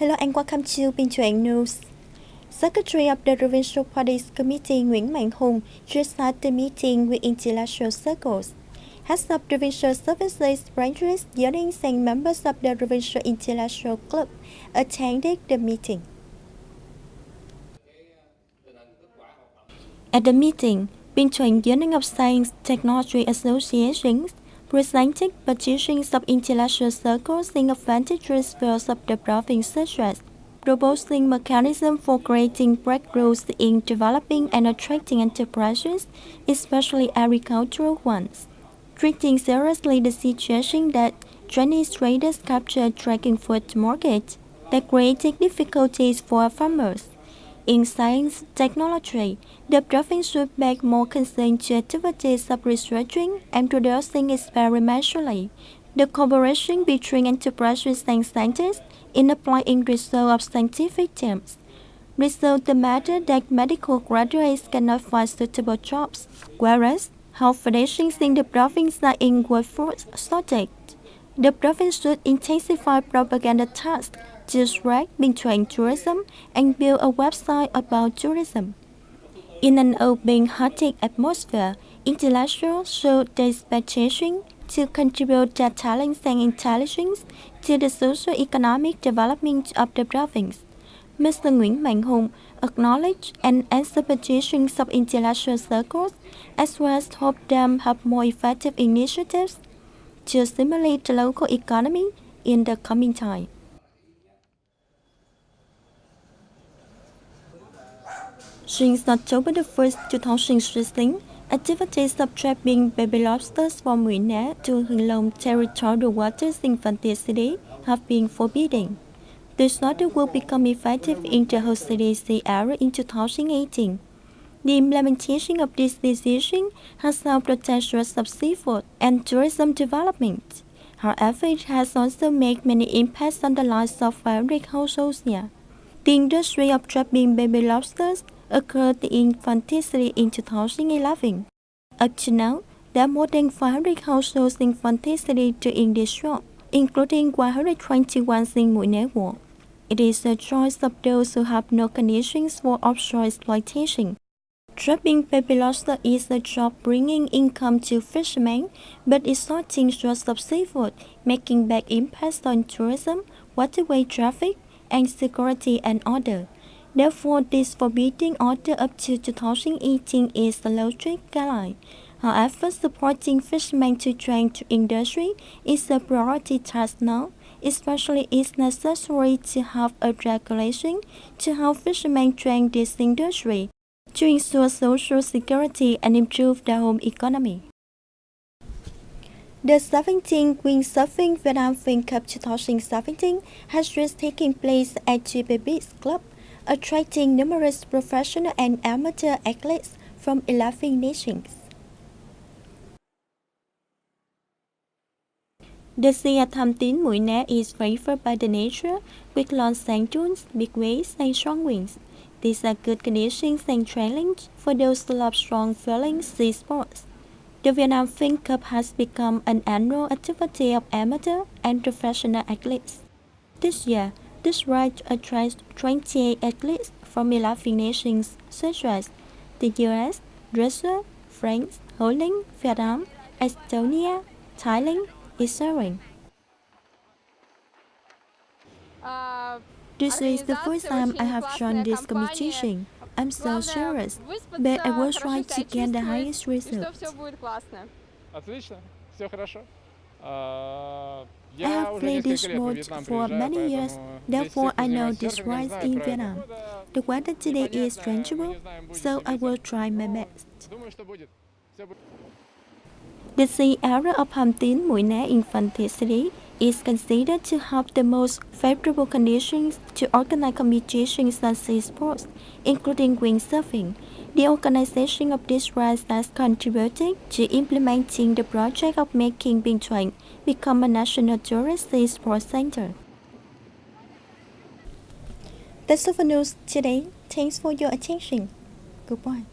Hello and welcome to Chuan News. Secretary of the Provincial Parties Committee Nguyễn Mạnh Hùng just had the meeting with intellectual circles. Heads of provincial services branches, unions and members of the Provincial Intellectual Club attended the meeting. At the meeting, Chuan Union of Science Technology Associations presented petitions of intellectual circles in advantageous fields of the province such as proposing mechanism for creating breakthroughs in developing and attracting enterprises, especially agricultural ones, treating seriously the situation that Chinese traders capture tracking food market that creating difficulties for farmers. In science technology, the province should make more concern to activities of researching and producing experimentally. The cooperation between enterprises and scientists in applying research of scientific terms. Research the matter that medical graduates cannot find suitable jobs, whereas health foundations in the province are in workforce shortage. The province should intensify propaganda tasks track between tourism and build a website about tourism. In an open-hearted atmosphere, intellectuals their expectation to contribute their talents and intelligence to the socio-economic development of the province. Mr. Nguyễn Mạnh Hùng acknowledged and petitions of intellectual circles, as well as hoped them have more effective initiatives to stimulate the local economy in the coming time. Since October 1, 2016, activities of trapping baby lobsters from Mũi Né to Hưng Long territorial waters in Phan City have been forbidden. This order will become effective in the whole CDC area in 2018. The implementation of this decision has helped the protect of seafood and tourism development. However, it has also made many impacts on the lives of various households here. The industry of trapping baby lobsters occurred in Phan Thiết in 2011. Up to now, there are more than 500 households in Phan Thiết doing this job, including 121 in Né It is a choice of those who have no conditions for offshore exploitation. Trapping baby lobster is a job bringing income to fishermen, but extorting source of seafood, making bad impacts on tourism, waterway traffic, and security and order. Therefore, this forbidding order up to 2018 is the logic guideline. However, supporting fishermen to train to industry is a priority task now, especially it's necessary to have a regulation to help fishermen train this industry, to ensure social security and improve the home economy. The 17th Windsurfing Vietnam Fun Cup 2017 has just taken place at Jibe's Club attracting numerous professional and amateur athletes from 11 nations. The sea at Hàm Tiến Mũi Né is favored by the nature with long sand dunes, big waves, and strong winds. These are good conditions and challenge for those who love strong feeling sea sports. The Vietnam Fun Cup has become an annual activity of amateur and professional athletes. This year, this ride attracts 28 athletes from 11 nations such as the US, Russia, France, Holland, Vietnam, Estonia, Thailand, and Israel. Uh, This is the first time I have joined this competition. I'm so serious, but I will try to get the highest result. I have played this sport for many years, therefore I know this rides in Vietnam. The weather today is changeable, so I will try my best. The sea area of Hàm Tiến Mũi Né Infantry City is considered to have the most favorable conditions to organize competitions and sea sports, including windsurfing, the organization of this race has contributed to implementing the project of making Binh become a national tourist sea sports center. That's all for news today. Thanks for your attention. Goodbye.